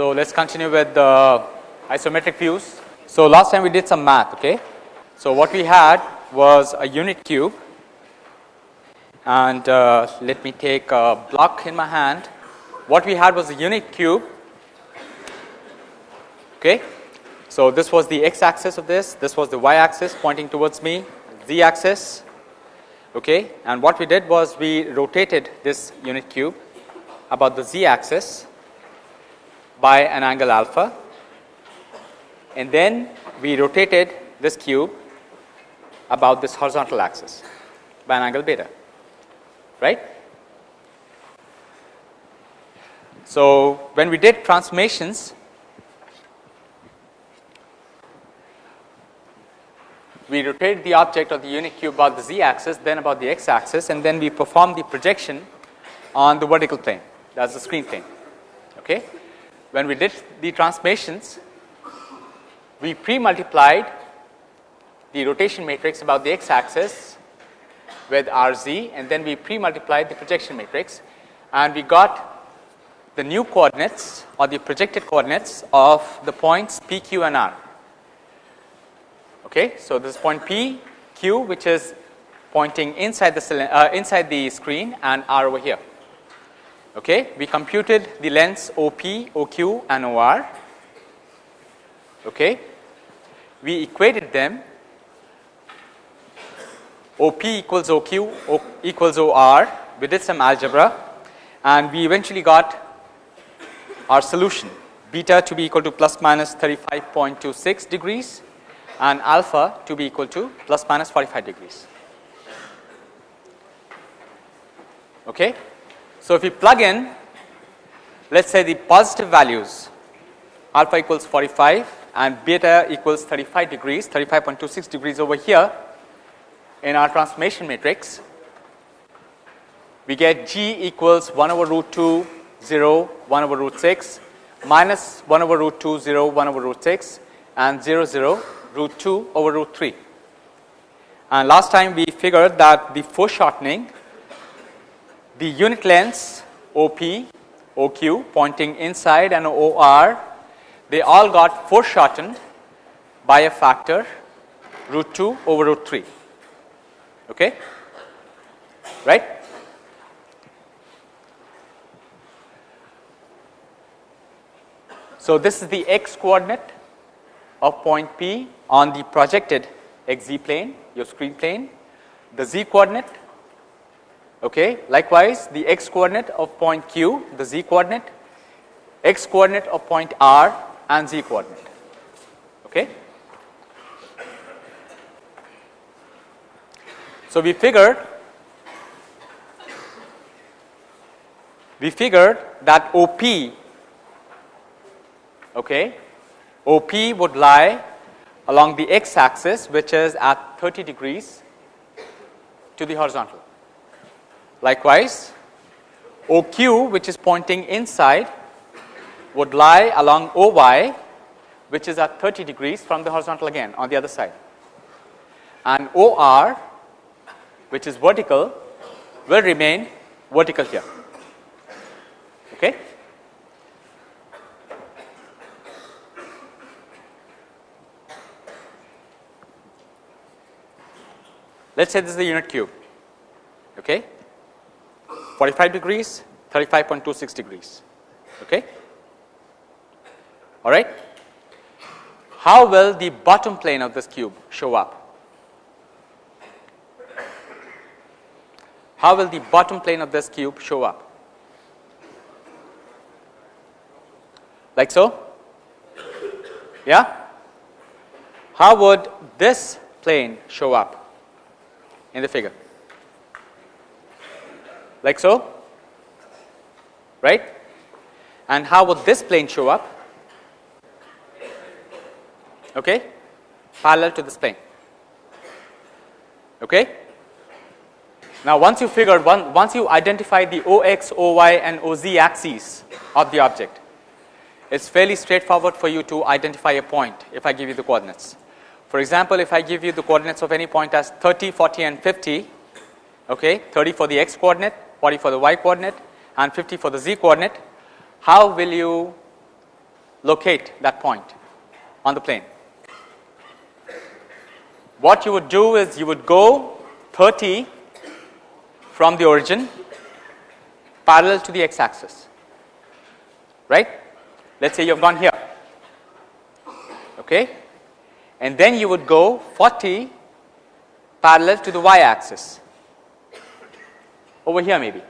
So, let us continue with the isometric views. So, last time we did some math. Okay. So, what we had was a unit cube and uh, let me take a block in my hand. What we had was a unit cube. Okay. So, this was the x axis of this, this was the y axis pointing towards me, z axis. Okay. And what we did was we rotated this unit cube about the z axis by an angle alpha and then we rotated this cube about this horizontal axis by an angle beta right. So, when we did transformations we rotated the object of the unit cube about the z axis then about the x axis and then we performed the projection on the vertical plane that is the screen plane. Okay. When we did the transformations we pre-multiplied the rotation matrix about the x axis with RZ and then we pre-multiplied the projection matrix and we got the new coordinates or the projected coordinates of the points P, Q and R. Okay. So, this is point P, Q which is pointing inside the uh, inside the screen and R over here. Okay. We computed the lengths OP, OQ and OR. Okay we equated them OP equals OQ equals OR we did some algebra and we eventually got our solution beta to be equal to plus minus 35.26 degrees and alpha to be equal to plus minus 45 degrees. Okay. So, if we plug in let us say the positive values alpha equals 45 and beta equals 35 degrees 35.26 degrees over here in our transformation matrix we get g equals 1 over root 2 0 1 over root 6 minus 1 over root 2 0 1 over root 6 and 0 0 root 2 over root 3 and last time we figured that the foreshortening the unit lengths OP OQ pointing inside and OR they all got foreshortened by a factor root 2 over root 3 okay? Right? So this is the x coordinate of point p on the projected xz plane your screen plane. The z coordinate okay likewise the x coordinate of point q the z coordinate x coordinate of point r and z coordinate. Okay. So, we figured we figured that OP okay, OP would lie along the x axis which is at 30 degrees to the horizontal. Likewise, OQ which is pointing inside would lie along OY which is at 30 degrees from the horizontal again on the other side and OR which is vertical will remain vertical here. Okay. Let us say this is the unit cube, okay. 45 degrees, 35.26 degrees. Okay all right. How will the bottom plane of this cube show up? How will the bottom plane of this cube show up? Like so? Yeah? How would this plane show up in the figure? Like so? Right? And how would this plane show up? okay, parallel to this plane. Okay. Now, once you figured one, once you identify the OX, OY and OZ axes of the object, it is fairly straightforward for you to identify a point if I give you the coordinates. For example, if I give you the coordinates of any point as 30, 40 and 50, okay, 30 for the x coordinate, 40 for the y coordinate and 50 for the z coordinate, how will you locate that point on the plane? What you would do is you would go 30 from the origin parallel to the x axis, right. Let us say you have gone here, okay, and then you would go 40 parallel to the y axis over here maybe,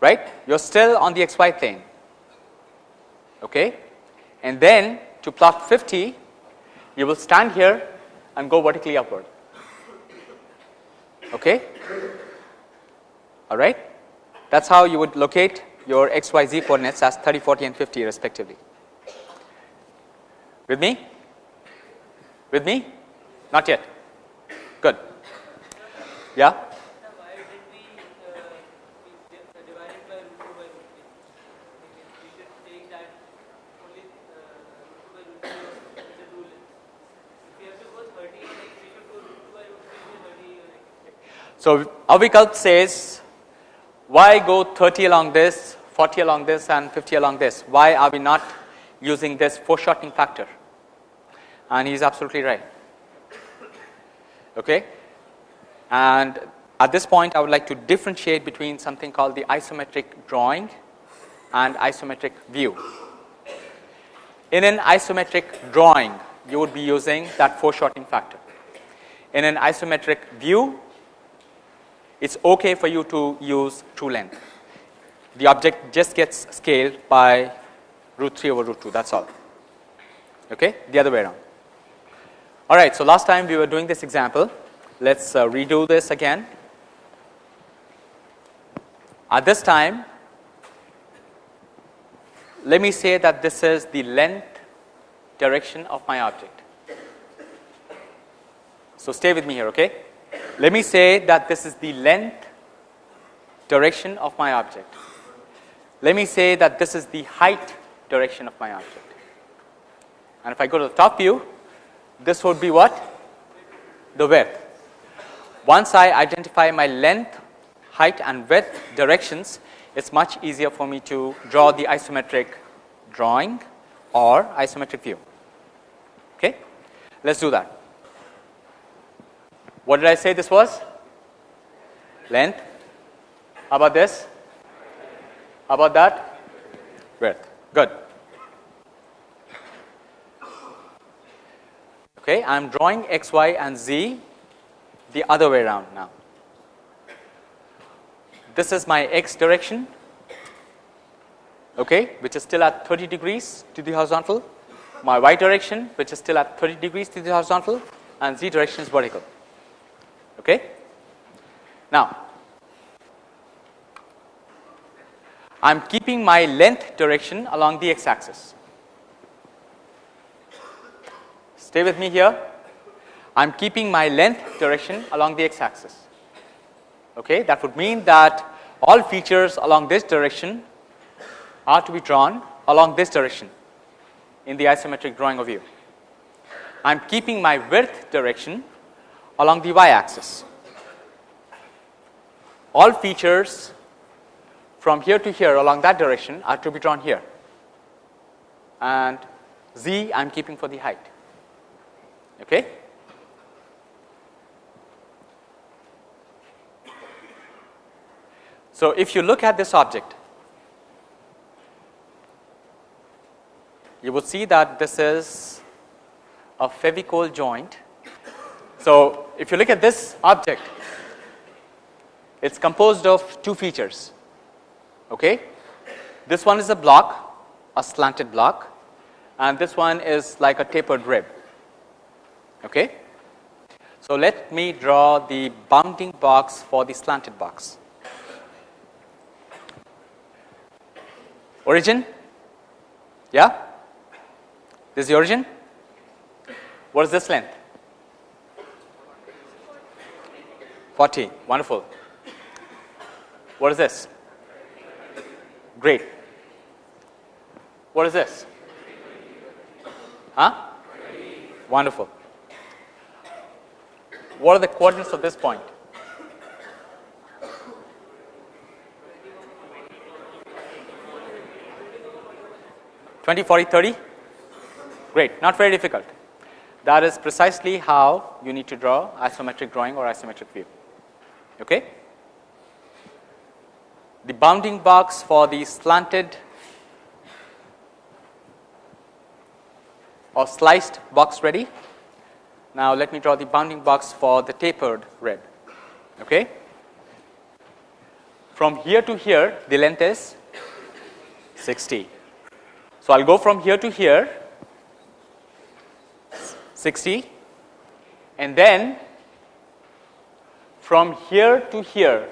right. You are still on the xy plane, okay, and then to plot 50 you will stand here and go vertically upward. Okay? All right? That is how you would locate your x, y, z coordinates as 30, 40 and 50 respectively. With me? With me? Not yet. Good. Yeah? So, Avikalp says why go 30 along this, 40 along this and 50 along this? Why are we not using this foreshortening factor? And he is absolutely right. Okay? And at this point I would like to differentiate between something called the isometric drawing and isometric view. In an isometric drawing you would be using that foreshortening factor. In an isometric view it is okay for you to use true length. The object just gets scaled by root 3 over root 2 that is all, okay? the other way around. Alright, so last time we were doing this example, let us uh, redo this again. At this time, let me say that this is the length direction of my object. So, stay with me here, okay? Let me say that this is the length direction of my object. Let me say that this is the height direction of my object. And if I go to the top view, this would be what? The width. Once I identify my length, height and width directions, it is much easier for me to draw the isometric drawing or isometric view. Okay? Let us do that. What did I say this was? Length. How about this? How about that? Width. Good. Okay, I am drawing x, y and z the other way around now. This is my x direction, okay, which is still at 30 degrees to the horizontal. My y direction, which is still at 30 degrees to the horizontal, and z direction is vertical. Okay? Now, I am keeping my length direction along the x axis. Stay with me here. I am keeping my length direction along the x axis. Okay? That would mean that all features along this direction are to be drawn along this direction in the isometric drawing of view. I am keeping my width direction along the y axis. All features from here to here along that direction are to be drawn here and z I am keeping for the height. Okay. So, if you look at this object, you would see that this is a Fevicol joint so, if you look at this object, it is composed of two features. Okay? This one is a block, a slanted block and this one is like a tapered rib. Okay? So, let me draw the bounding box for the slanted box. Origin? Yeah? This is the origin? What is this length? 40, wonderful. What is this? Great. What is this? Huh? Wonderful. What are the coordinates of this point? 20, 40, 30? Great, not very difficult. That is precisely how you need to draw isometric drawing or isometric view. Okay? The bounding box for the slanted or sliced box ready. Now, let me draw the bounding box for the tapered rib. Okay? From here to here, the length is 60. So, I will go from here to here 60 and then from here to here.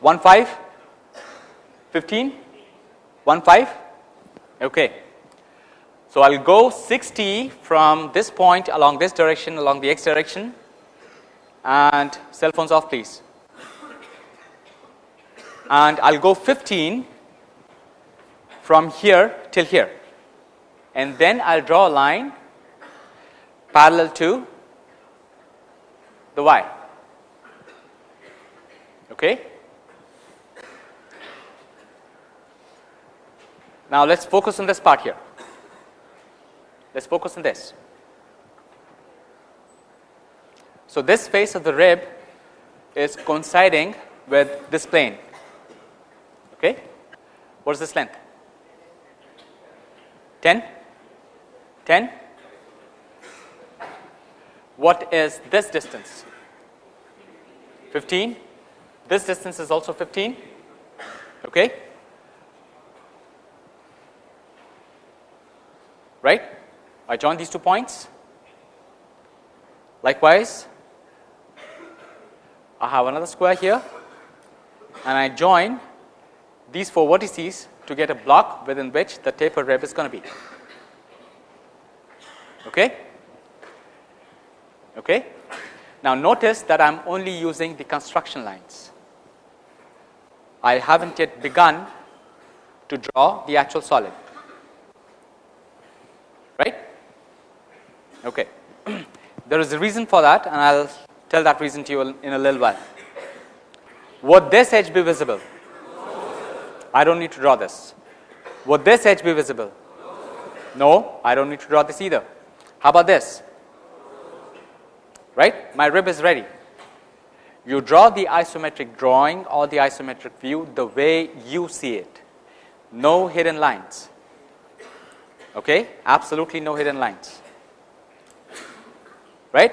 1 5 15 1 5 okay. So i'll go 60 from this point along this direction along the x direction. And cell phones off please. And i'll go 15 from here till here. And then I'll draw a line parallel to the y. Okay. Now let's focus on this part here. Let's focus on this. So this face of the rib is coinciding with this plane. Okay. What is this length? 10? 10. What is this distance? 15. This distance is also 15. Okay. Right? I join these two points. Likewise, I have another square here and I join these four vertices to get a block within which the taper rib is going to be. Okay? Okay? Now notice that I am only using the construction lines. I haven't yet begun to draw the actual solid. Right? Okay. there is a reason for that and I will tell that reason to you in a little while. Would this edge be visible? I don't need to draw this. Would this edge be visible? No, I don't need to draw this either. How about this? Right? My rib is ready. You draw the isometric drawing or the isometric view the way you see it. No hidden lines. Okay? Absolutely no hidden lines. Right?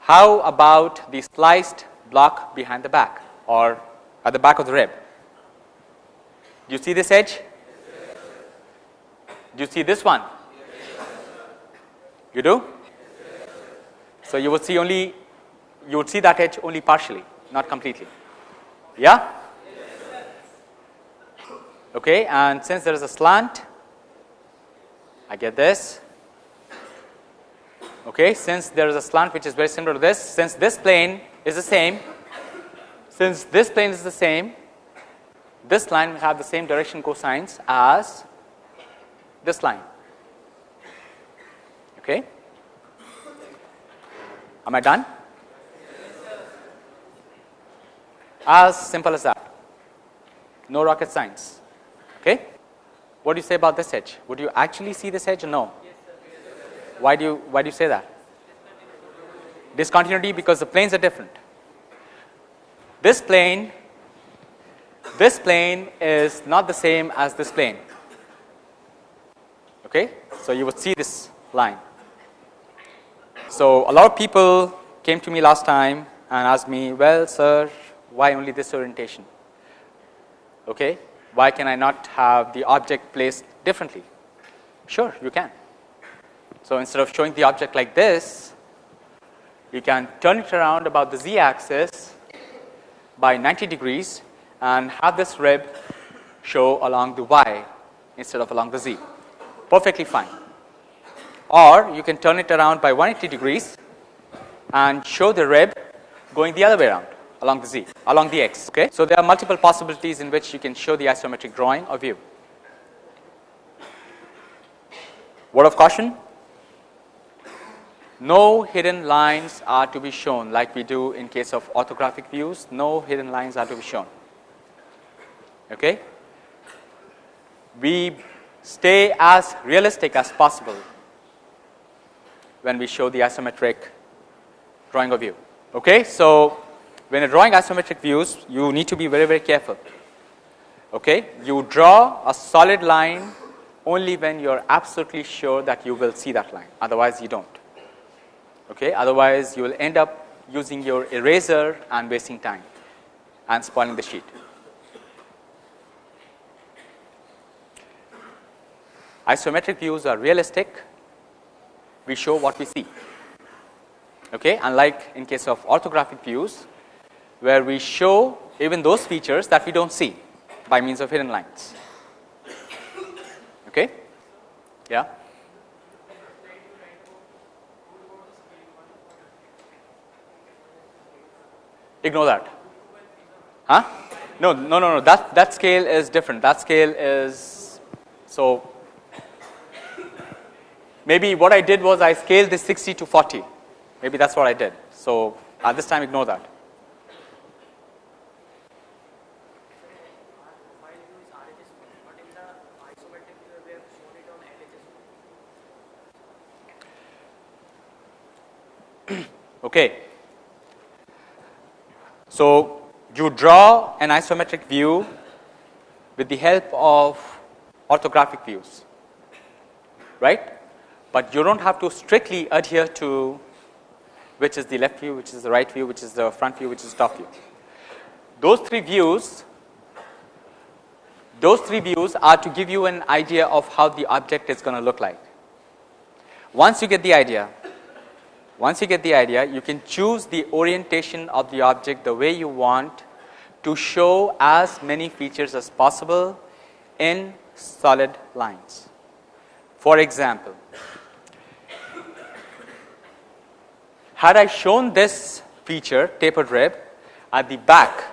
How about the sliced block behind the back or at the back of the rib? Do you see this edge? Do you see this one? You do? So you would see only you would see that edge only partially, not completely. Yeah? Okay, and since there is a slant, I get this. Okay, since there is a slant which is very similar to this, since this plane is the same, since this plane is the same, this line will have the same direction cosines as this line. Okay. Am I done? As simple as that. No rocket science. Okay. What do you say about this edge? Would you actually see this edge or no? Why do you why do you say that? Discontinuity because the planes are different. This plane this plane is not the same as this plane. Okay? So, you would see this line. So, a lot of people came to me last time and asked me, well sir, why only this orientation? Okay? Why can I not have the object placed differently? Sure, you can. So, instead of showing the object like this, you can turn it around about the z axis by 90 degrees and have this rib show along the y instead of along the z perfectly fine or you can turn it around by 180 degrees and show the rib going the other way around along the z along the x okay? So there are multiple possibilities in which you can show the isometric drawing or view word of caution? No hidden lines are to be shown like we do in case of orthographic views. No hidden lines are to be shown Okay. We stay as realistic as possible when we show the isometric drawing of view. Okay. So, when you're drawing isometric views, you need to be very, very careful. Okay. You draw a solid line only when you're absolutely sure that you will see that line, otherwise you don't. Okay. Otherwise, you will end up using your eraser and wasting time and spoiling the sheet. Isometric views are realistic, we show what we see. Okay. Unlike in case of orthographic views, where we show even those features that we do not see by means of hidden lines. Okay. Yeah. Ignore that. Huh? No, no, no, no. That that scale is different. That scale is so. Maybe what I did was I scaled this 60 to 40. Maybe that's what I did. So at this time, ignore that. Okay. So, you draw an isometric view with the help of orthographic views, right? But you do not have to strictly adhere to which is the left view, which is the right view, which is the front view, which is top view. Those three views, those three views are to give you an idea of how the object is going to look like. Once you get the idea, once you get the idea, you can choose the orientation of the object the way you want to show as many features as possible in solid lines. For example, had I shown this feature tapered rib at the back,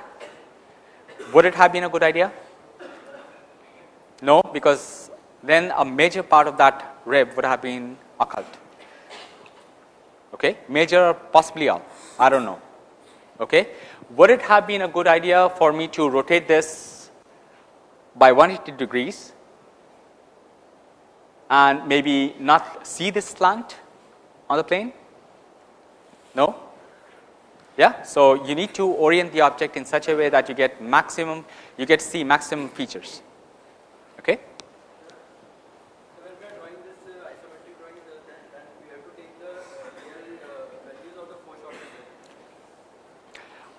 would it have been a good idea? No, because then a major part of that rib would have been occult okay, major or possibly all, I do not know. Okay. Would it have been a good idea for me to rotate this by 180 degrees and maybe not see this slant on the plane? No? Yeah. So, you need to orient the object in such a way that you get maximum, you get see maximum features. Okay.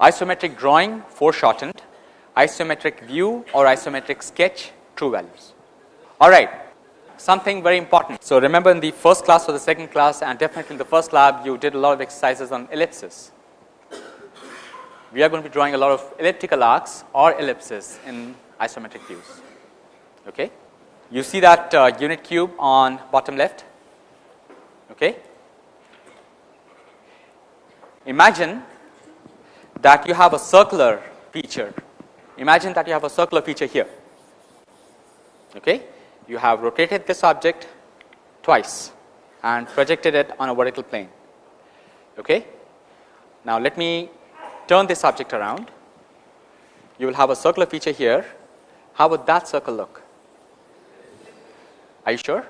isometric drawing uh, foreshortened, isometric view or isometric sketch true values. All right, something very important. So, remember in the first class or the second class and definitely in the first lab you did a lot of exercises on ellipses. We are going to be drawing a lot of elliptical arcs or ellipses in isometric views. Okay. You see that uh, unit cube on bottom left. Okay. Imagine that you have a circular feature. Imagine that you have a circular feature here. Okay. You have rotated this object twice and projected it on a vertical plane. Okay. Now, let me turn this object around. You will have a circular feature here. How would that circle look? Are you sure?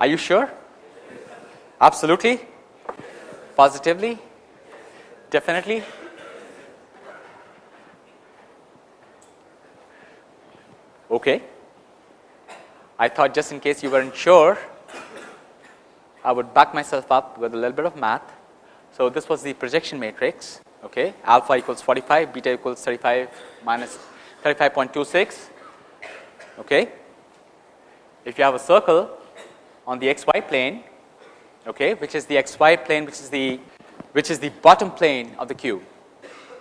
Are you sure? Absolutely? Positively? Definitely. Okay. I thought just in case you weren't sure, I would back myself up with a little bit of math. So, this was the projection matrix, okay. alpha equals 45, beta equals 35 minus 35.26. Okay. If you have a circle on the xy plane, okay, which is the xy plane, which is the which is the bottom plane of the cube.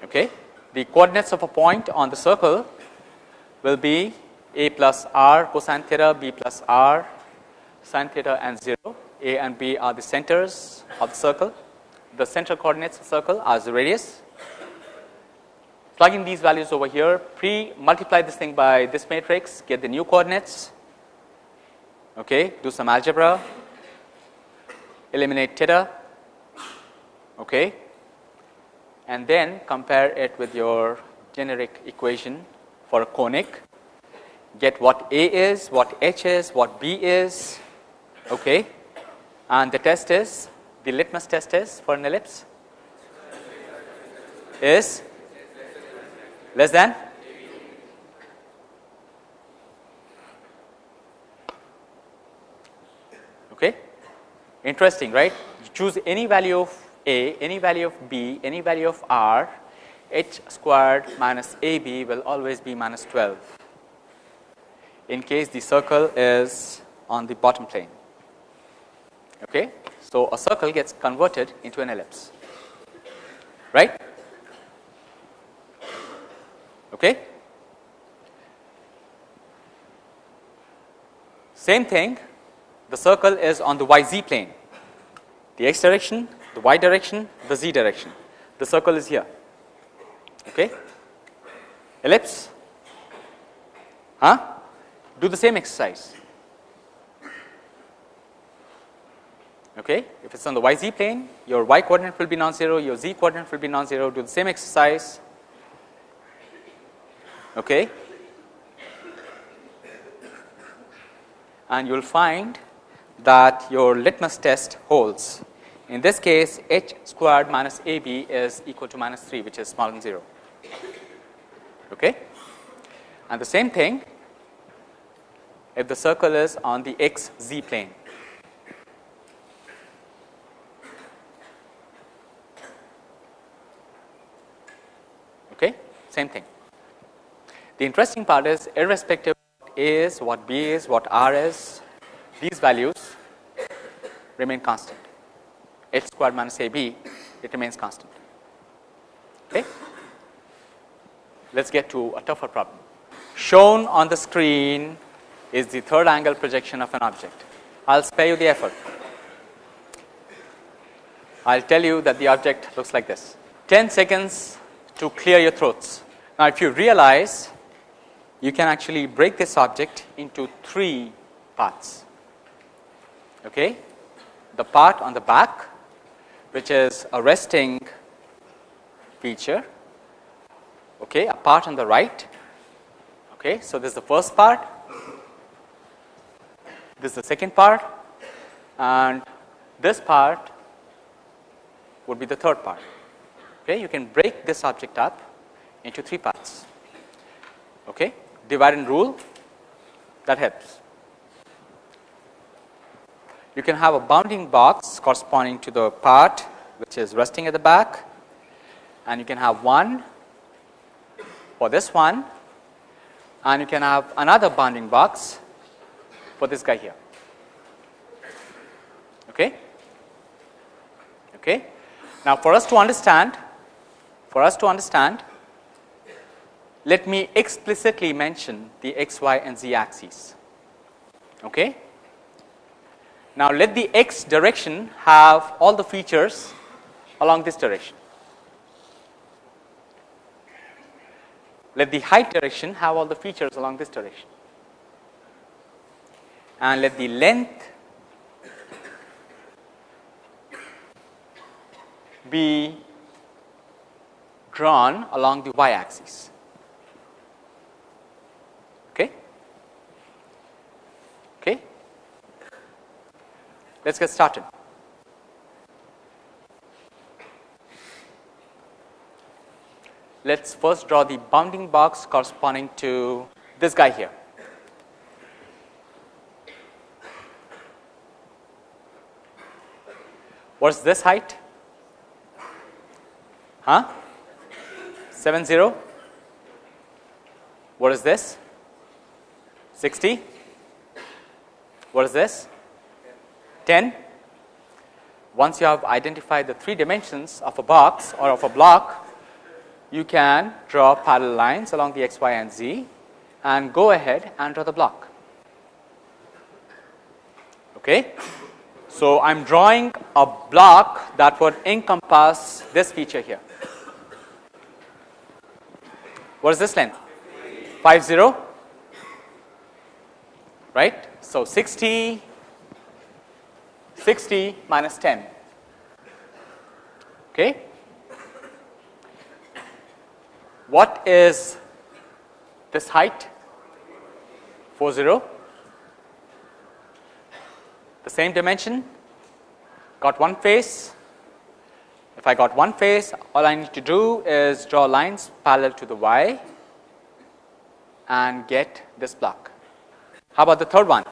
Okay. The coordinates of a point on the circle will be a plus r cosine theta, b plus r sine theta and 0. A and b are the centers of the circle. The center coordinates of the circle are the radius. Plugging these values over here, pre multiply this thing by this matrix, get the new coordinates. Okay, do some algebra, eliminate theta, okay, and then compare it with your generic equation for a conic, get what A is, what H is, what B is, okay. And the test is, the litmus test is for an ellipse? Is less than? Okay? Interesting right? You choose any value of a any value of b any value of r. H squared minus ab will always be minus 12 in case the circle is on the bottom plane okay so a circle gets converted into an ellipse right Okay. Same thing, the circle is on the yz plane, the x direction, the y direction, the z direction. The circle is here. Okay. Ellipse, huh? Do the same exercise. Okay. If it's on the yz plane, your y coordinate will be non-zero, your z coordinate will be non-zero. Do the same exercise okay. and you will find that your litmus test holds. In this case h squared minus ab is equal to minus 3 which is smaller than 0. Okay. And the same thing if the circle is on the x z plane. Okay. Same thing. The interesting part is irrespective of what A is, what B is, what R is, these values remain constant. H squared minus AB, it remains constant. Okay. Let us get to a tougher problem. Shown on the screen is the third angle projection of an object. I will spare you the effort. I will tell you that the object looks like this. 10 seconds to clear your throats. Now, if you realize you can actually break this object into three parts. Okay? The part on the back which is a resting feature, okay, a part on the right. Okay, so this is the first part, this is the second part and this part would be the third part. Okay, you can break this object up into three parts. Okay divide and rule that helps. You can have a bounding box corresponding to the part which is resting at the back and you can have one for this one and you can have another bounding box for this guy here. Okay? Okay? Now, for us to understand, for us to understand let me explicitly mention the x, y and z axes. Okay. Now, let the x direction have all the features along this direction. Let the height direction have all the features along this direction and let the length be drawn along the y axis. Okay. Okay. Let us get started. Let us first draw the bounding box corresponding to this guy here. What is this height? Huh? 7 0. What is this? 60. What is this? 10. Once you have identified the three dimensions of a box or of a block, you can draw parallel lines along the x, y and z and go ahead and draw the block. Okay. So, I am drawing a block that would encompass this feature here. What is this length? 5 0 right. So, 60 60 minus 10. Okay. What is this height 40 the same dimension got one face if I got one face all I need to do is draw lines parallel to the y and get this block. How about the third one?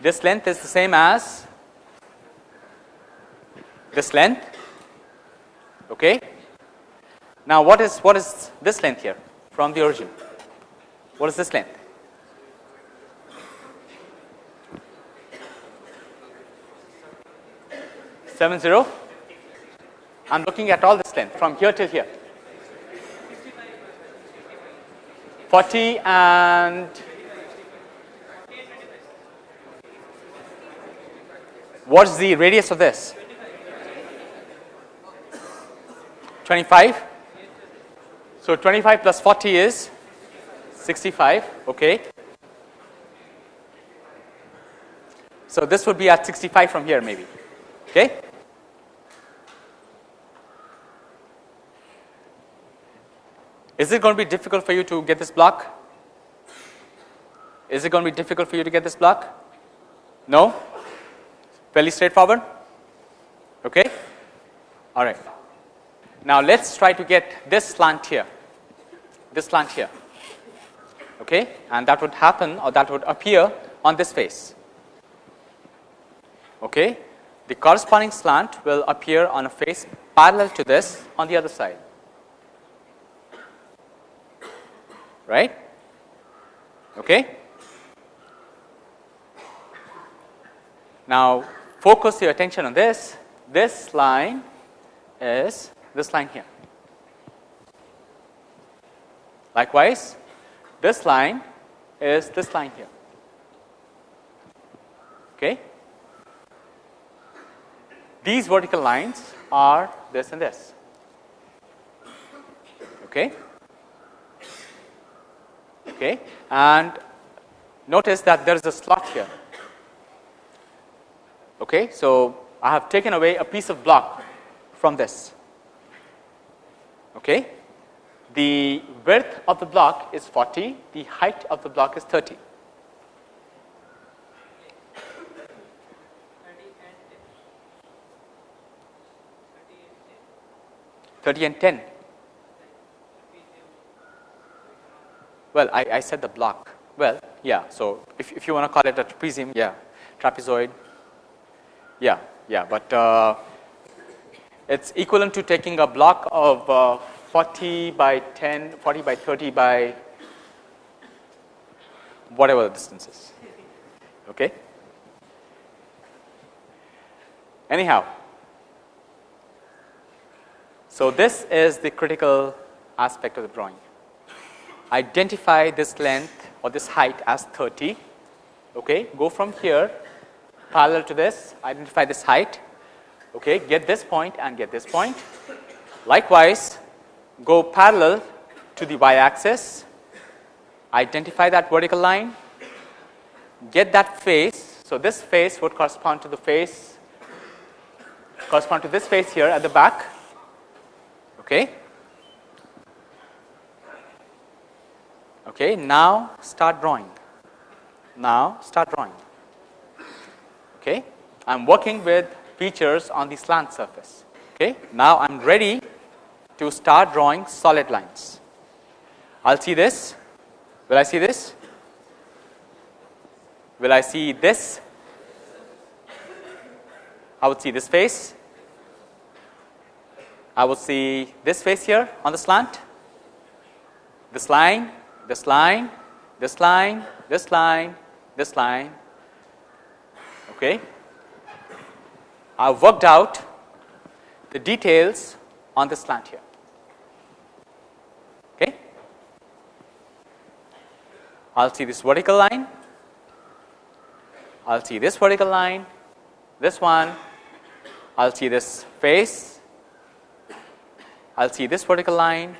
This length is the same as this length. Okay. Now, what is what is this length here from the origin? What is this length? Seven zero. I'm looking at all this length from here till here. 40 and what's the radius of this? 25. So, 25 plus 40 is 65, okay. So, this would be at 65 from here maybe, okay. Is it going to be difficult for you to get this block? Is it going to be difficult for you to get this block? No? Fairly straightforward? Okay? All right. Now, let us try to get this slant here, this slant here, okay? and that would happen or that would appear on this face. Okay? The corresponding slant will appear on a face parallel to this on the other side. Right? Okay? Now, focus your attention on this. This line is this line here. Likewise, this line is this line here. Okay? These vertical lines are this and this. Okay? Okay? And notice that there is a slot here. Okay? So, I have taken away a piece of block from this. Okay. The width of the block is 40, the height of the block is 30. Thirty and ten. Well, I, I said the block. Well, yeah. So if if you want to call it a trapezium, yeah, trapezoid. Yeah, yeah. But uh, it's equivalent to taking a block of uh, 40 by 10, 40 by 30 by whatever the distance is. Okay. Anyhow, so this is the critical aspect of the drawing. Identify this length or this height as 30. Okay, go from here parallel to this, identify this height okay, get this point and get this point. Likewise, go parallel to the y axis, identify that vertical line, get that face. So, this face would correspond to the face correspond to this face here at the back. Okay. Okay, now start drawing. Now start drawing. Okay, I am working with features on the slant surface. Okay. Now, I am ready to start drawing solid lines. I will see this. Will I see this? Will I see this? I would see this face. I would see this face here on the slant, this line, this line, this line, this line, this line. Okay. I have worked out the details on this slant here. Okay. I will see this vertical line, I will see this vertical line, this one, I will see this face, I will see this vertical line,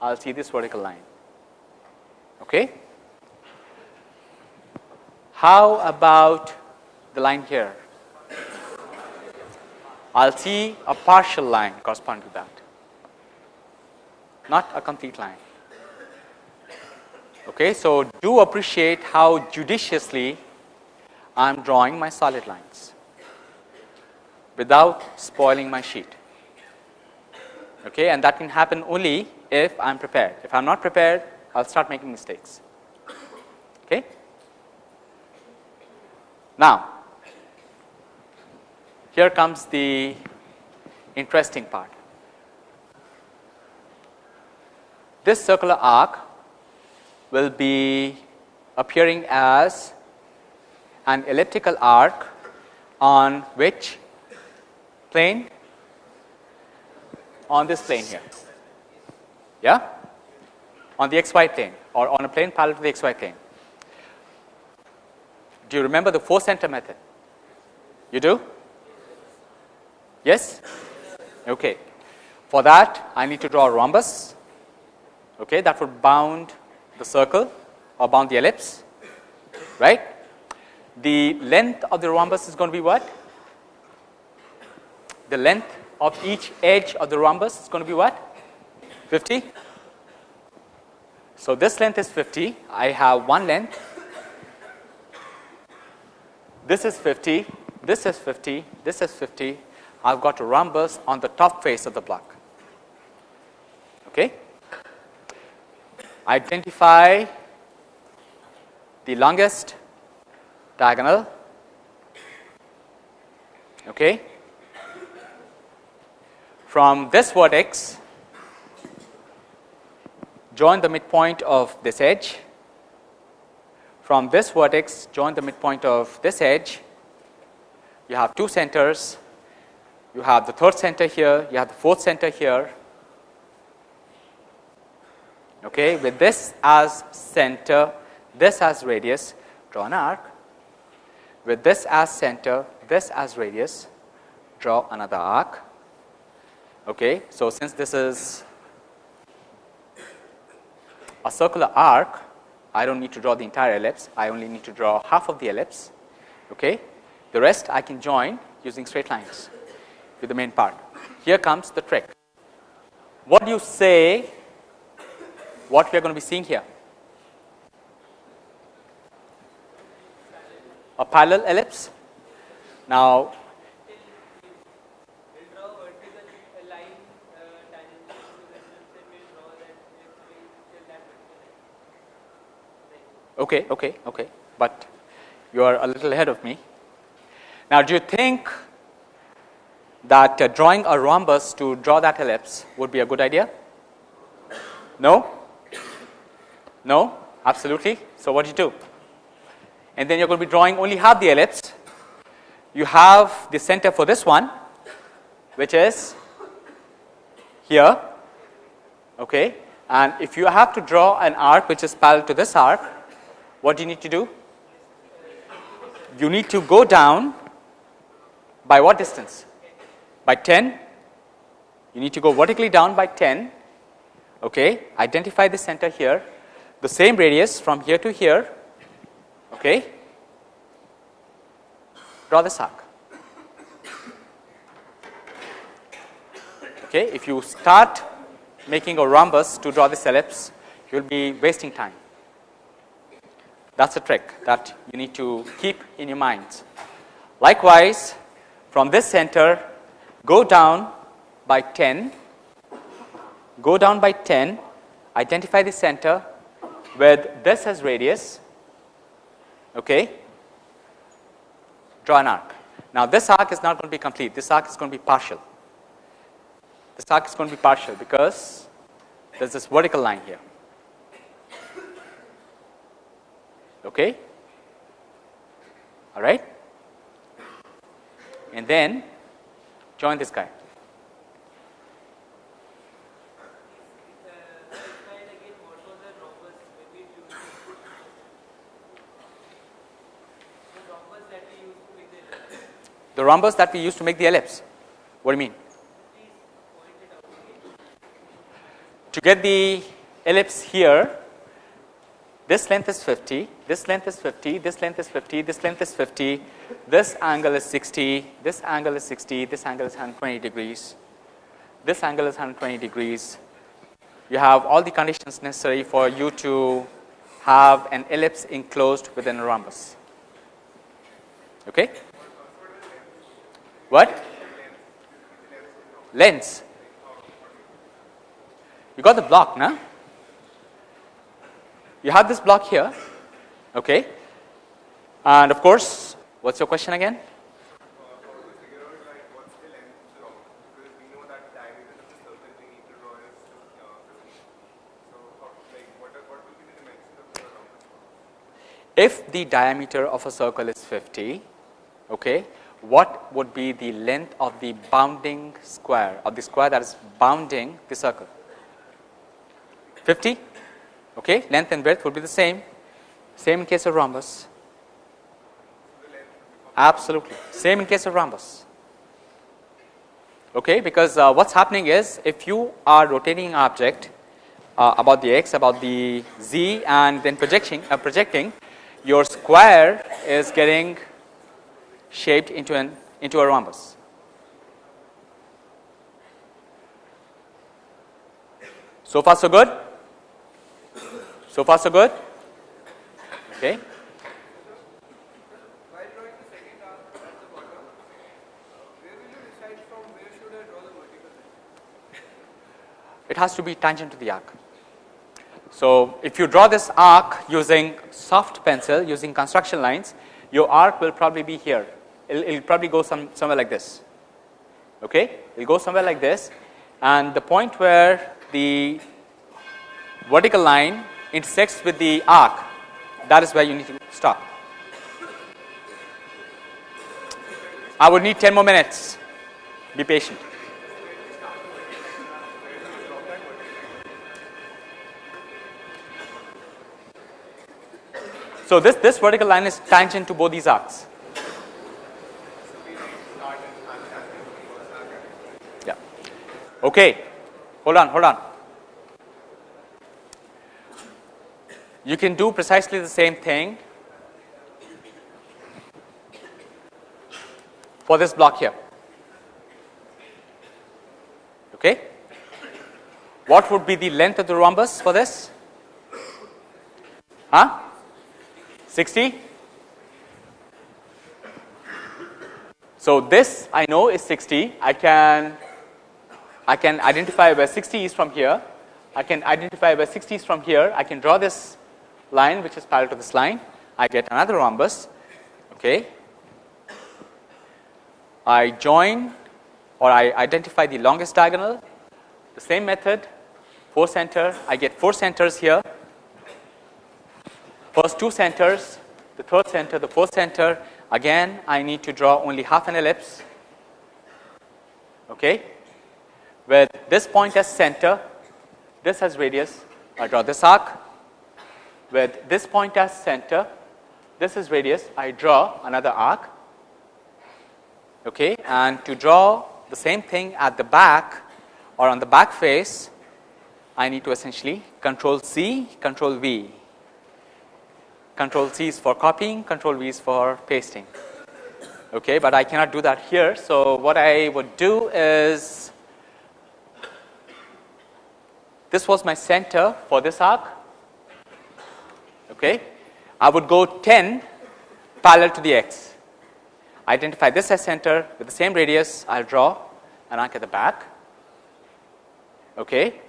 I will see this vertical line. Okay. How about the line here? I will see a partial line corresponding to that. not a complete line. Okay, so do appreciate how judiciously I am drawing my solid lines without spoiling my sheet. Okay, and that can happen only if I am prepared. If I am not prepared, I will start making mistakes. Okay. Now, here comes the interesting part. This circular arc will be appearing as an elliptical arc on which plane? On this plane here. Yeah? On the xy plane or on a plane parallel to the xy plane. Do you remember the 4 center method? You do? Yes? Okay. For that, I need to draw a rhombus okay, that would bound the circle or bound the ellipse, right. The length of the rhombus is going to be what? The length of each edge of the rhombus is going to be what? 50. So, this length is 50, I have one length, this is 50, this is 50, this is 50, I have got a rhombus on the top face of the block. Okay? Identify the longest diagonal. Okay? From this vertex join the midpoint of this edge from this vertex join the midpoint of this edge you have two centers you have the third center here you have the fourth center here okay, with this as center, this as radius, draw an arc. With this as center, this as radius, draw another arc. Okay. So, since this is a circular arc, I do not need to draw the entire ellipse, I only need to draw half of the ellipse. Okay. The rest I can join using straight lines with the main part. Here comes the trick. What do you say what we are going to be seeing here? A parallel ellipse. Now, Okay, okay, okay, but you are a little ahead of me. Now, do you think that uh, drawing a rhombus to draw that ellipse would be a good idea? No? No, absolutely. So, what do you do? And then you are going to be drawing only half the ellipse. You have the center for this one, which is here. Okay. And if you have to draw an arc which is parallel to this arc, what do you need to do? You need to go down by what distance? By 10. You need to go vertically down by 10. Okay. Identify the center here the same radius from here to here okay draw this arc okay if you start making a rhombus to draw this ellipse you will be wasting time that's a trick that you need to keep in your mind. likewise from this center go down by 10 go down by 10 identify the center with this as radius, okay, draw an arc. Now, this arc is not going to be complete, this arc is going to be partial. This arc is going to be partial because there is this vertical line here. Okay. All right. And then join this guy. the rhombus that we use to make the ellipse. What do you mean? To get the ellipse here, this length is 50, this length is 50, this length is 50, this length is 50, this angle is 60, this angle is 60, this angle is 120 degrees, this angle is 120 degrees. you have all the conditions necessary for you to have an ellipse enclosed within a rhombus. Okay? What? Lens. You got the block, now? You have this block here, okay? And of course, what's your question again? If the diameter of a circle is 50, okay, what would be the length of the bounding square of the square that is bounding the circle? 50, okay, length and breadth would be the same, same in case of rhombus. Absolutely, same in case of rhombus. Okay, because uh, what's happening is if you are rotating an object uh, about the x, about the z, and then projecting, uh, projecting your square is getting shaped into an into a rhombus. So far so good? So far so good? Okay. It has to be tangent to the arc. So, if you draw this arc using soft pencil using construction lines, your arc will probably be here. It'll, it'll probably go some, somewhere like this. Okay, it'll go somewhere like this, and the point where the vertical line intersects with the arc, that is where you need to stop. I would need 10 more minutes. Be patient. So, this, this vertical line is tangent to both these arcs. Yeah. Okay. Hold on, hold on. You can do precisely the same thing for this block here. Okay. What would be the length of the rhombus for this? Huh? 60. So, this I know is 60, I can I can identify where 60 is from here, I can identify where 60 is from here, I can draw this line which is parallel to this line, I get another rhombus. Okay. I join or I identify the longest diagonal, the same method, 4 center, I get 4 centers here First two centers, the third center, the fourth center, again I need to draw only half an ellipse, okay, with this point as center, this has radius, I draw this arc, with this point as center, this is radius, I draw another arc, okay, and to draw the same thing at the back or on the back face, I need to essentially control C, control V control C is for copying, control V is for pasting. Okay, but I cannot do that here. So, what I would do is this was my center for this arc. Okay, I would go 10 parallel to the x. Identify this as center with the same radius, I will draw an arc at the back. Okay.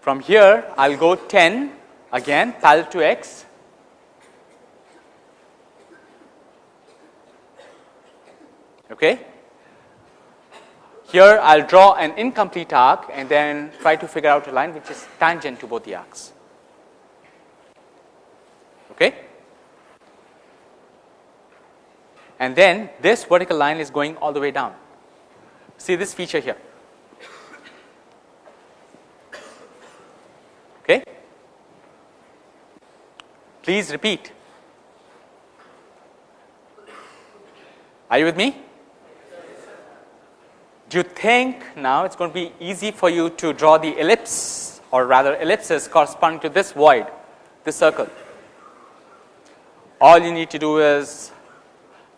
From here, I will go 10 again parallel to x Okay. Here I will draw an incomplete arc and then try to figure out a line which is tangent to both the arcs. Okay. And then this vertical line is going all the way down. See this feature here. Okay. Please repeat. Are you with me? Do you think now it's going to be easy for you to draw the ellipse or rather ellipses corresponding to this void, this circle? All you need to do is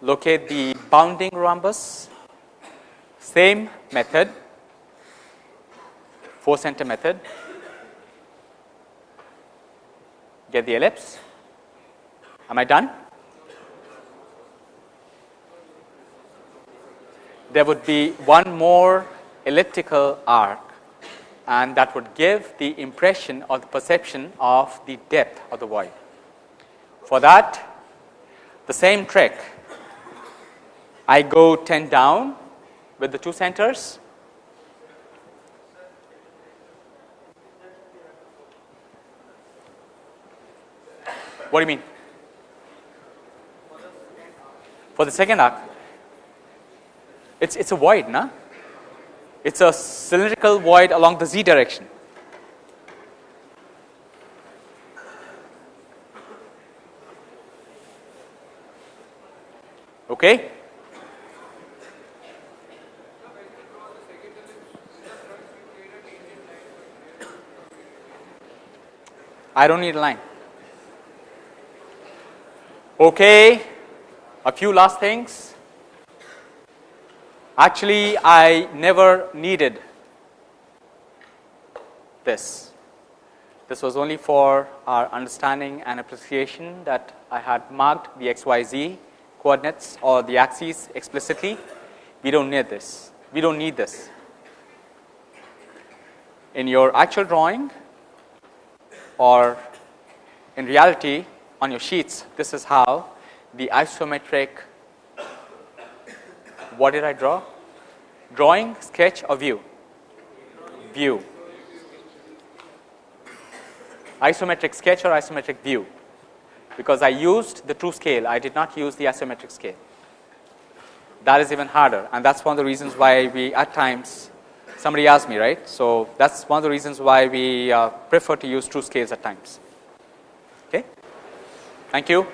locate the bounding rhombus, same method, 4 center method, get the ellipse. Am I done? There would be one more elliptical arc and that would give the impression or the perception of the depth of the void. For that, the same trick, I go 10 down with the two centers. What do you mean? For the second arc, it's, it's a void, no? It's a cylindrical void along the z direction. Okay? I don't need a line. Okay, a few last things. Actually, I never needed this. This was only for our understanding and appreciation that I had marked the XYZ coordinates or the axes explicitly. We don't need this. We don't need this. In your actual drawing or in reality on your sheets, this is how the isometric what did I draw? Drawing, sketch or view? View. Isometric sketch or isometric view? Because I used the true scale, I did not use the isometric scale. That is even harder and that is one of the reasons why we at times somebody asked me right. So, that is one of the reasons why we uh, prefer to use true scales at times. Okay. Thank you.